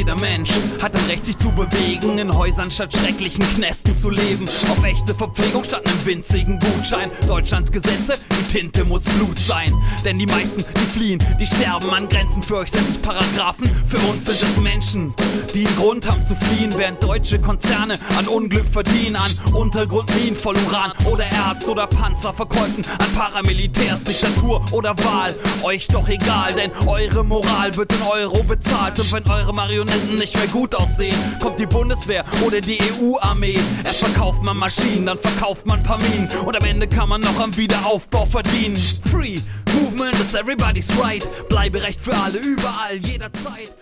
jeder Mensch hat ein Recht, sich zu bewegen. In Häusern statt schrecklichen Knästen zu leben. Auf echte Verpflegung statt einem winzigen Gutschein. Deutschlands Gesetze, die Tinte muss Blut sein. Denn die meisten, die fliehen, die sterben an Grenzen. Für euch sind es Paragraphen, für uns sind es Menschen, die einen Grund haben zu fliehen. Während deutsche Konzerne an Unglück verdienen. An Untergrundminen voll Uran oder Erz oder Panzerverkäufen. An Paramilitärs, Diktatur oder Wahl. Euch doch egal, denn eure Moral wird in Euro bezahlt. Und wenn eure Marionetten nicht mehr gut aussehen, kommt die Bundeswehr oder die EU-Armee. Erst verkauft man Maschinen, dann verkauft man Paminen. Und am Ende kann man noch am Wiederaufbau verdienen. Free Movement is everybody's right. Bleiberecht für alle, überall, jederzeit.